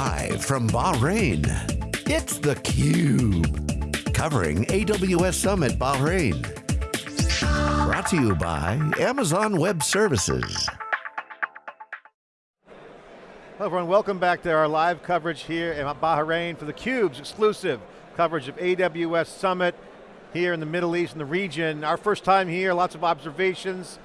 Live from Bahrain, it's theCUBE. Covering AWS Summit Bahrain. Brought to you by Amazon Web Services. Hello everyone, welcome back to our live coverage here in Bahrain for theCUBE's exclusive coverage of AWS Summit here in the Middle East and the region. Our first time here, lots of observations,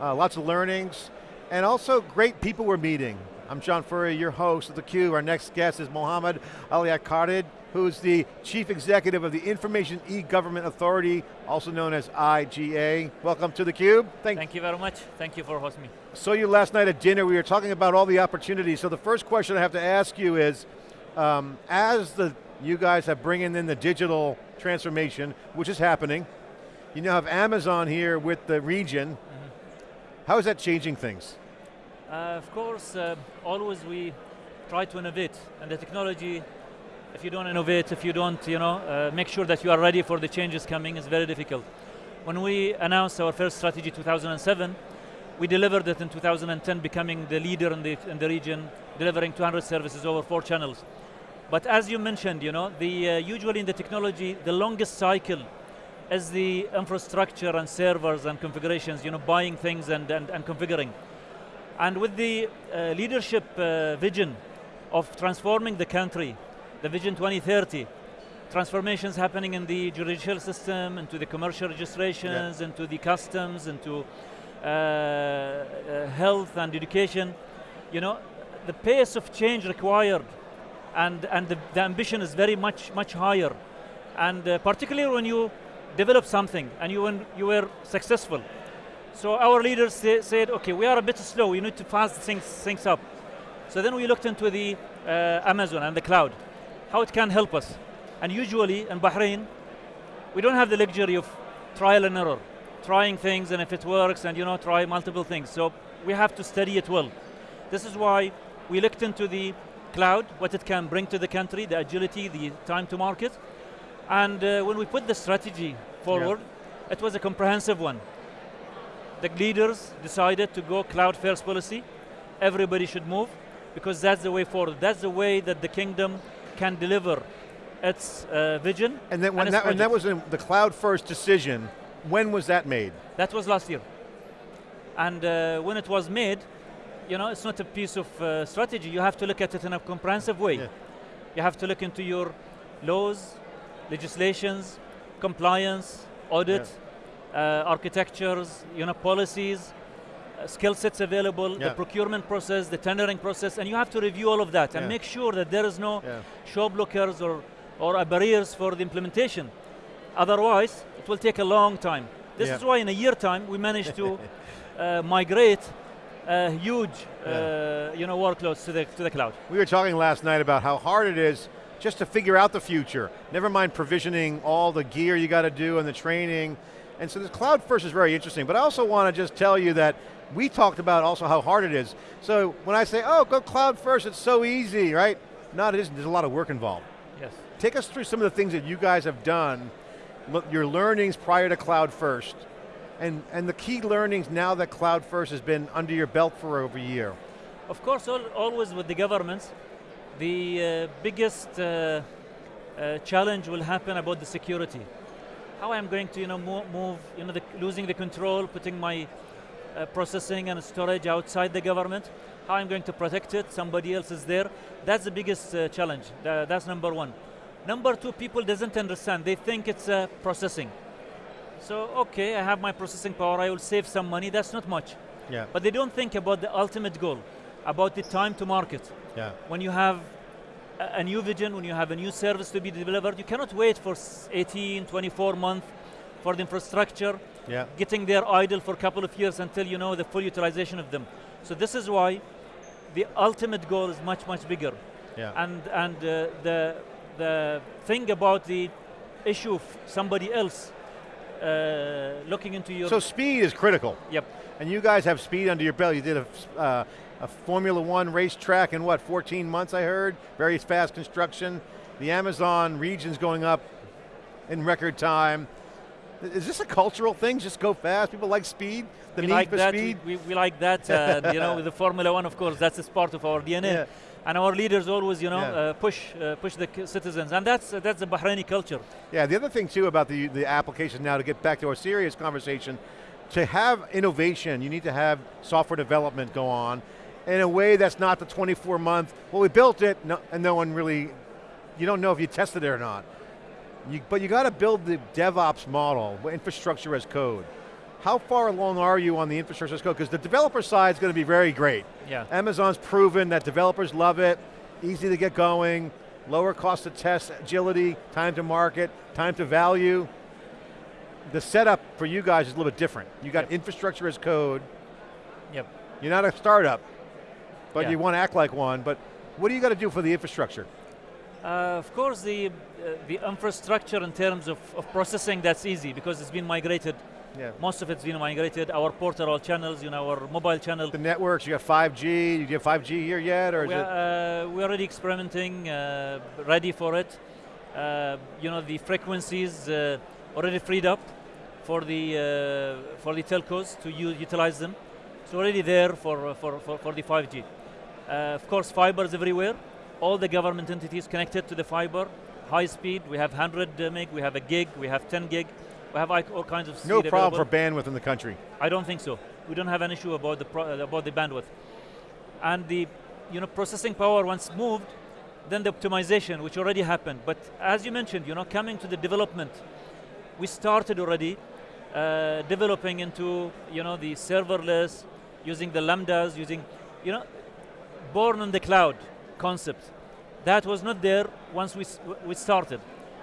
uh, lots of learnings, and also great people we're meeting. I'm John Furrier, your host of theCUBE. Our next guest is Mohammed Ali Al-Qaed, who's the Chief Executive of the Information E-Government Authority, also known as IGA. Welcome to theCUBE. Thank, Thank you very much. Thank you for hosting me. Saw you last night at dinner. We were talking about all the opportunities. So the first question I have to ask you is, um, as the you guys have bringing in the digital transformation, which is happening, you now have Amazon here with the region. Mm -hmm. How is that changing things? Uh, of course, uh, always we try to innovate, and the technology, if you don't innovate, if you don't you know, uh, make sure that you are ready for the changes coming, is very difficult. When we announced our first strategy 2007, we delivered it in 2010, becoming the leader in the, in the region, delivering 200 services over four channels. But as you mentioned, you know, the, uh, usually in the technology, the longest cycle is the infrastructure and servers and configurations, you know, buying things and, and, and configuring. And with the uh, leadership uh, vision of transforming the country, the Vision 2030, transformations happening in the judicial system, into the commercial registrations, yeah. into the customs, into uh, uh, health and education. You know, the pace of change required and, and the, the ambition is very much, much higher. And uh, particularly when you develop something and you, when you were successful, so our leaders say, said, okay, we are a bit slow, we need to fast things, things up. So then we looked into the uh, Amazon and the cloud, how it can help us. And usually in Bahrain, we don't have the luxury of trial and error, trying things and if it works and you know, try multiple things. So we have to study it well. This is why we looked into the cloud, what it can bring to the country, the agility, the time to market. And uh, when we put the strategy forward, yeah. it was a comprehensive one the leaders decided to go cloud first policy. Everybody should move because that's the way forward. That's the way that the kingdom can deliver its uh, vision. And, then when and, that, and that was the cloud first decision, when was that made? That was last year. And uh, when it was made, you know, it's not a piece of uh, strategy. You have to look at it in a comprehensive way. Yeah. You have to look into your laws, legislations, compliance, audit, yeah architectures, you know, policies, uh, skill sets available, yeah. the procurement process, the tendering process, and you have to review all of that and make sure that there is no yeah. show blockers or, or barriers for the implementation. Otherwise, it will take a long time. This is why in a year time, we managed to uh, migrate uh, huge uh, you know, workloads to the, to the cloud. We were talking last night about how hard it is just to figure out the future. Never mind provisioning all the gear you got to do and the training and so this cloud first is very interesting, but I also want to just tell you that we talked about also how hard it is. So when I say, oh, go cloud first, it's so easy, right? No, it isn't, there's a lot of work involved. Yes. Take us through some of the things that you guys have done, your learnings prior to cloud first, and, and the key learnings now that cloud first has been under your belt for over a year. Of course, always with the governments, the uh, biggest uh, uh, challenge will happen about the security how I'm going to you know, move, move you know, the, losing the control, putting my uh, processing and storage outside the government, how I'm going to protect it, somebody else is there. That's the biggest uh, challenge, that's number one. Number two, people doesn't understand, they think it's uh, processing. So, okay, I have my processing power, I will save some money, that's not much. Yeah. But they don't think about the ultimate goal, about the time to market. Yeah. When you have a new vision, when you have a new service to be delivered, you cannot wait for 18, 24 months for the infrastructure, yeah. getting there idle for a couple of years until you know the full utilization of them. So this is why the ultimate goal is much, much bigger. Yeah. And, and uh, the, the thing about the issue of somebody else uh, looking into your... So speed is critical. Yep. And you guys have speed under your belt. You did a, uh, a Formula One racetrack in what, 14 months I heard? Very fast construction. The Amazon region's going up in record time. Is this a cultural thing, just go fast? People like speed, the we need like for that. speed? We, we, we like that, uh, you know, with the Formula One, of course, that's a part of our DNA. Yeah. and our leaders always, you know, Yeah. uh, push uh, push the citizens, and that's that's the Bahraini culture. Yeah, the other thing too about the, the application now to get back to our serious conversation, to have innovation, you need to have software development go on in a way that's not the 24 month, well we built it no, and no one really, you don't know if you tested it or not. You, but you got to build the DevOps model, infrastructure as code. How far along are you on the infrastructure as code? Because the developer side is going to be very great. Yeah. Amazon's proven that developers love it, easy to get going, lower cost to test, agility, time to market, time to value. The setup for you guys is a little bit different. You got Yep. infrastructure as code, Yep. you're not a startup, but Yeah. you want to act like one, but what do you got to do for the infrastructure? Uh, of course, the uh, the infrastructure in terms of, of processing that's easy because it's been migrated. Yeah. Most of it's been migrated. Our portal channels, you know, our mobile channel. The networks, you got 5G, you get 5G here yet, or we're, uh, we're already experimenting, uh, ready for it. Uh, you know, the frequencies uh, already freed up for the uh, for the telcos to use, utilize them. It's already there for for, for, for the 5G. Uh, of course, fiber is everywhere. All the government entities connected to the fiber, high speed. We have 100 meg, we have a gig, we have 10 gig, we have like, all kinds of speed no problem available. for bandwidth in the country. I don't think so. We don't have an issue about the pro- uh, about the bandwidth, and the you know processing power once moved, then the optimization which already happened. But as you mentioned, you know, coming to the development, we started already uh, developing into you know the serverless, using the lambdas, using you know, born on the cloud concept. That was not there once we we started,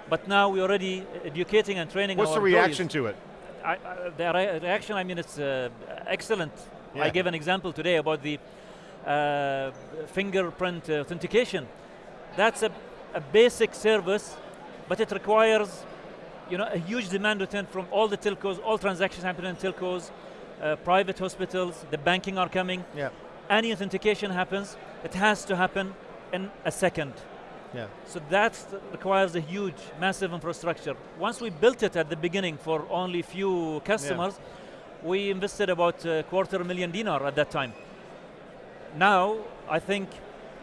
but now we're already educating and training. What's the employees. reaction to it? I, I, the re- reaction, I mean, it's uh, excellent. Yeah. I gave an example today about the uh, fingerprint authentication. That's a, a basic service, but it requires, you know, a huge demand return from all the telcos, all transactions happening in telcos, uh, private hospitals, the banking are coming. Yeah, Any authentication happens, it has to happen in a second. yeah. So that requires a huge, massive infrastructure. Once we built it at the beginning for only a few customers, we invested about a quarter million dinar at that time. Now, I think,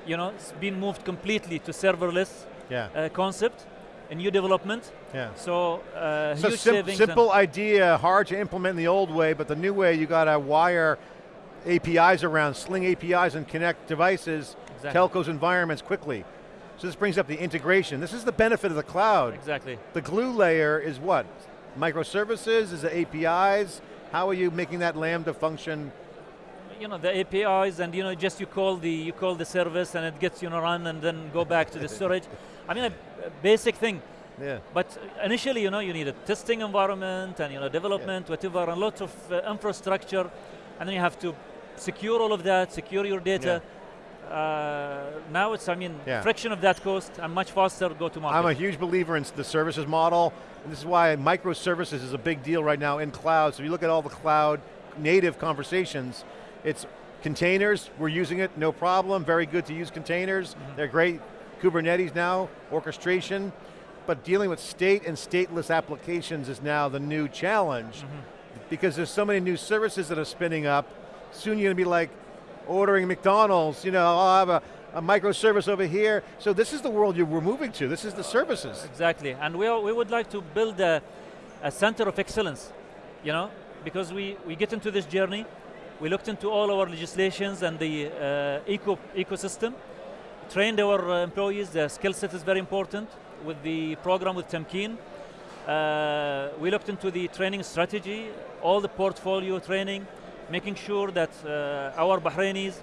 you know, it's been moved completely to serverless Yeah, uh, concept, a new development. yeah. So, uh, So huge sim- savings. simple idea, hard to implement in the old way, but the new way you got to wire APIs around, sling APIs and connect devices, Exactly. telcos environments quickly. So this brings up the integration. This is the benefit of the cloud. Exactly. The glue layer is what? Microservices, is it APIs? How are you making that Lambda function? You know the APIs, and you know just you call the you call the service, and it gets you know run, and then go back to the storage. I mean, a, a basic thing. Yeah. But initially, you know, you need a testing environment and you know development, whatever, and lots of uh, infrastructure, and then you have to secure all of that, secure your data. Uh, now it's, I mean, Yeah. friction of that cost and much faster go to market. I'm a huge believer in the services model, and this is why microservices is a big deal right now in cloud. So if you look at all the cloud native conversations, it's containers, we're using it, no problem, very good to use containers, Mm-hmm. they're great. Kubernetes now, orchestration, but dealing with state and stateless applications is now the new challenge Mm-hmm. Because there's so many new services that are spinning up, soon you're going to be like ordering McDonald's, you know, I'll have a, a microservice over here. So this is the world you we're moving to, this is the services. Exactly, and we, are, we would like to build a, a center of excellence, you know, because we, we get into this journey, we looked into all our legislations and the uh, eco, ecosystem, trained our uh, employees, the skill set is very important with the program with Tamkeen. Uh, we looked into the training strategy, all the portfolio training, making sure that uh, our Bahrainis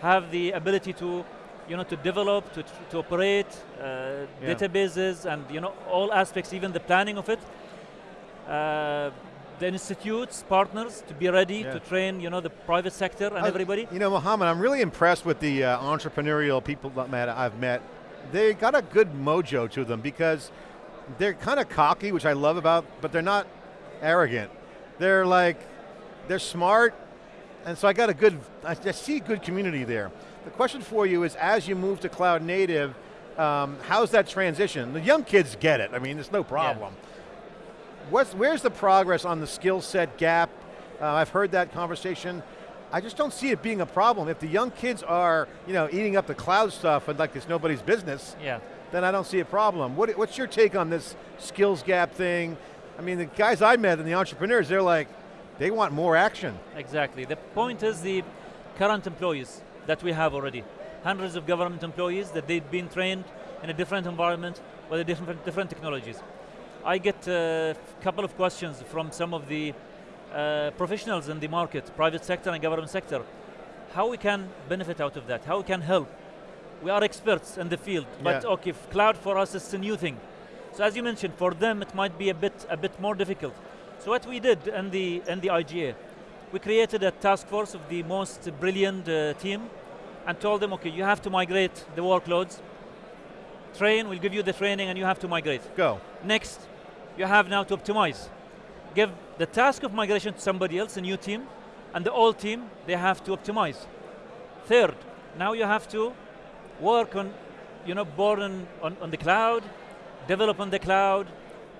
have the ability to, you know, to develop, to, to operate uh, Yeah. databases, and you know all aspects, even the planning of it. Uh, the institutes, partners, to be ready Yeah. to train, you know, the private sector and I- everybody. You know, Mohammed, I'm really impressed with the uh, entrepreneurial people that I've met. They got a good mojo to them because they're kind of cocky, which I love about, but they're not arrogant. They're like, they're smart, and so I got a good, I, I see good community there. The question for you is, as you move to cloud native, um, how's that transition? The young kids get it, I mean, there's no problem. What's, where's the progress on the skill set gap? Uh, I've heard that conversation. I just don't see it being a problem. If the young kids are, you know, eating up the cloud stuff and like it's nobody's business, Yeah. Then I don't see a problem. What, what's your take on this skills gap thing? I mean, the guys I met and the entrepreneurs, they're like, they want more action. Exactly. The point is the current employees that we have already. Hundreds of government employees that they've been trained in a different environment with different, different technologies. I get a couple of questions from some of the uh, professionals in the market, private sector and government sector. How we can benefit out of that, how we can help. We are experts in the field, but Yeah. okay, cloud for us is a new thing. So as you mentioned, for them it might be a bit, a bit more difficult. So what we did in the, in the IGA, we created a task force of the most brilliant uh, team and told them, okay, you have to migrate the workloads. Train, we'll give you the training and you have to migrate. Go. Next, you have now to optimize. Give the task of migration to somebody else, a new team, and the old team, they have to optimize. Third, now you have to work on, you know, born on, on, on the cloud, develop on the cloud,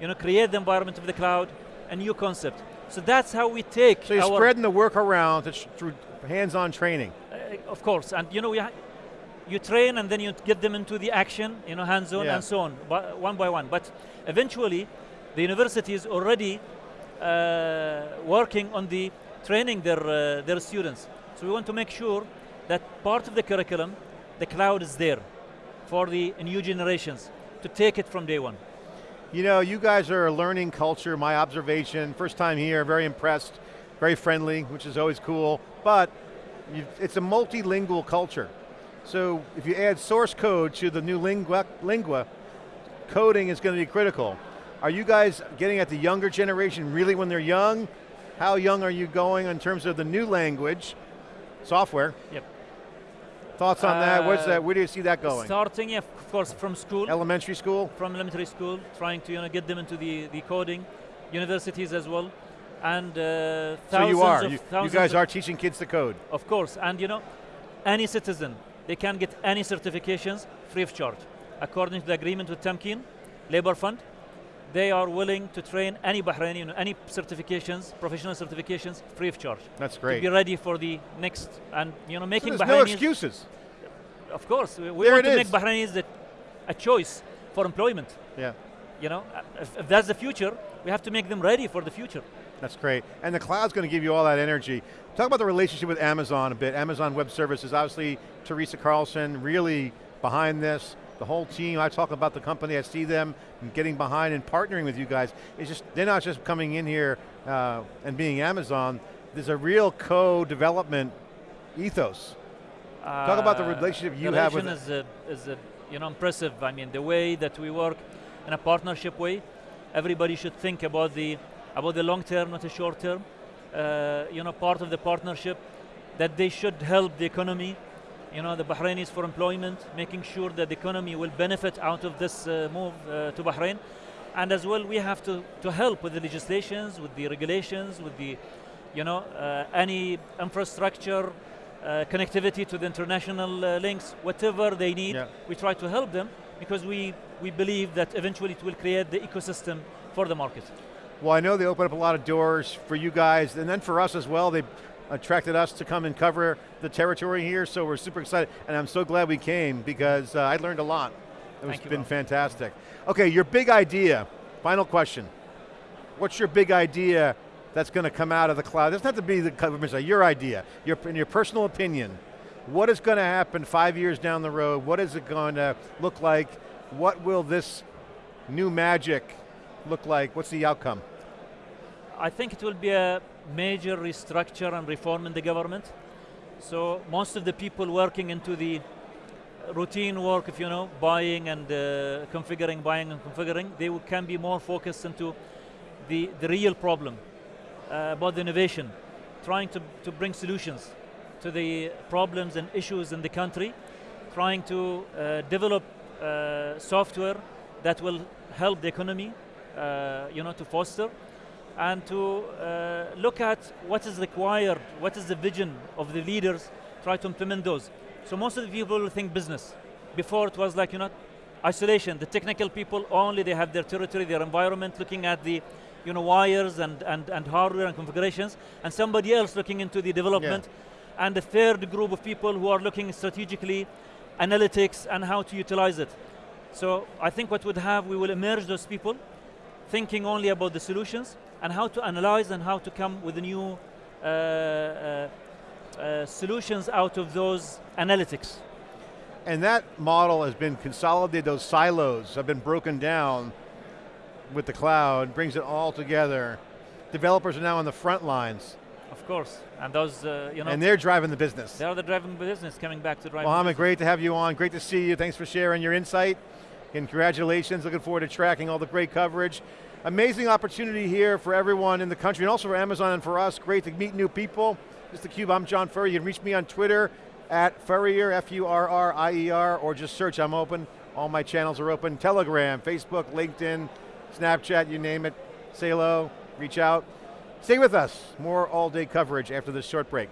you know, create the environment of the cloud, a new concept. So that's how we take So you're our, spreading the work around through hands-on training. uh, of course, and you know, we you train and then you get them into the action, you know, hands-on Yeah. and so on, one by one. But eventually, the university is already uh, working on the training their uh, their students. So we want to make sure that part of the curriculum, the cloud is there for the new generations to take it from day one. You know, you guys are a learning culture, my observation. First time here, very impressed, very friendly, which is always cool. But it's a multilingual culture. So if you add source code to the new lingua, lingua, coding is going to be critical. Are you guys getting at the younger generation really when they're young? How young are you going in terms of the new language, software? Yep. Thoughts on that? Where's Uh, that? Where do you see that going? Starting, of course, from school. Elementary school? from elementary school, trying to you know, get them into the, the coding, universities as well, and uh, So thousands you are. of You, you guys are teaching kids to code. of course, and you know, any citizen they can get any certifications free of charge, according to the agreement with Tamkeen, Labor Fund. They are willing to train any Bahraini, any certifications, professional certifications, free of charge. That's great. To be ready for the next, and you know, So making there's no Bahrainis. excuses. of course, we, we want to make. Bahrainis the, a choice for employment. Yeah. You know, if, if that's the future, we have to make them ready for the future. That's great. And the cloud's going to give you all that energy. Talk about the relationship with Amazon a bit. Amazon Web Services, obviously Teresa Carlson really behind this. The whole team, I talk about the company, I see them getting behind and partnering with you guys. It's just, they're not just coming in here uh, and being Amazon. There's a real co-development ethos. Talk about the Uh, relationship you the have with relation is, uh, is uh, you know, impressive. I mean, the way that we work in a partnership way, everybody should think about the, about the long term, not the short term. Uh, you know, part of the partnership, that they should help the economy, you know, the Bahrainis for employment, making sure that the economy will benefit out of this uh, move uh, to Bahrain. And as well, we have to, to help with the legislations, with the regulations, with the, you know, uh, any infrastructure, uh, connectivity to the international uh, links, whatever they need, Yeah. we try to help them because we, we believe that eventually it will create the ecosystem for the market. Well, I know they open up a lot of doors for you guys, and then for us as well. They attracted us to come and cover the territory here, so we're super excited. And I'm so glad we came because uh, I learned a lot. It's been fantastic. Okay, your big idea, final question. What's your big idea that's going to come out of the cloud? It doesn't have to be the government's idea, your idea, your, in your personal opinion. What is going to happen five years down the road? What is it going to look like? What will this new magic look like? What's the outcome? I think it will be a major restructure and reform in the government. So most of the people working into the routine work, if you know, buying and uh, configuring, buying and configuring, they can be more focused into the, the real problem uh, about the innovation, trying to, to bring solutions to the problems and issues in the country, trying to uh, develop uh, software that will help the economy, uh, you know, to foster, and to uh, look at what is required, what is the vision of the leaders, try to implement those. So most of the people think business. Before it was like, you know, isolation. The technical people only, they have their territory, their environment, looking at the you know, wires and, and, and hardware and configurations, and somebody else looking into the development. and a third group of people who are looking strategically, analytics, and how to utilize it. So I think what we'd have, we will emerge those people, thinking only about the solutions, and how to analyze and how to come with new uh, uh, uh, solutions out of those analytics. And that model has been consolidated, those silos have been broken down with the cloud, brings it all together. Developers are now on the front lines. Of course, and those, uh, you know. And they're driving the business. They are the driving business, coming back to driving Mohammed, great to have you on. Great to see you. Thanks for sharing your insight. Congratulations, looking forward to tracking all the great coverage. Amazing opportunity here for everyone in the country and also for Amazon and for us. Great to meet new people. This is theCUBE, I'm John Furrier. You can reach me on Twitter at Furrier, F-U-R-R-I-E-R, or just search, I'm open. All my channels are open. Telegram, Facebook, LinkedIn, Snapchat, you name it. Say hello, reach out. Stay with us, more all day coverage after this short break.